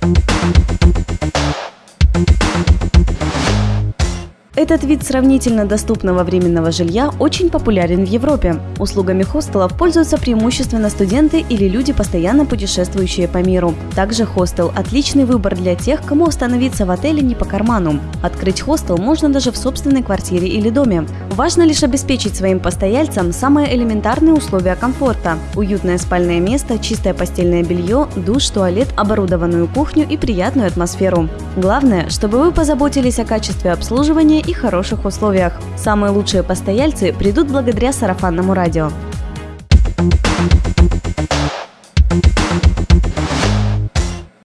Thank you. Этот вид сравнительно доступного временного жилья очень популярен в Европе. Услугами хостелов пользуются преимущественно студенты или люди, постоянно путешествующие по миру. Также хостел – отличный выбор для тех, кому остановиться в отеле не по карману. Открыть хостел можно даже в собственной квартире или доме. Важно лишь обеспечить своим постояльцам самые элементарные условия комфорта – уютное спальное место, чистое постельное белье, душ, туалет, оборудованную кухню и приятную атмосферу. Главное, чтобы вы позаботились о качестве обслуживания и хороших условиях. Самые лучшие постояльцы придут благодаря сарафанному радио.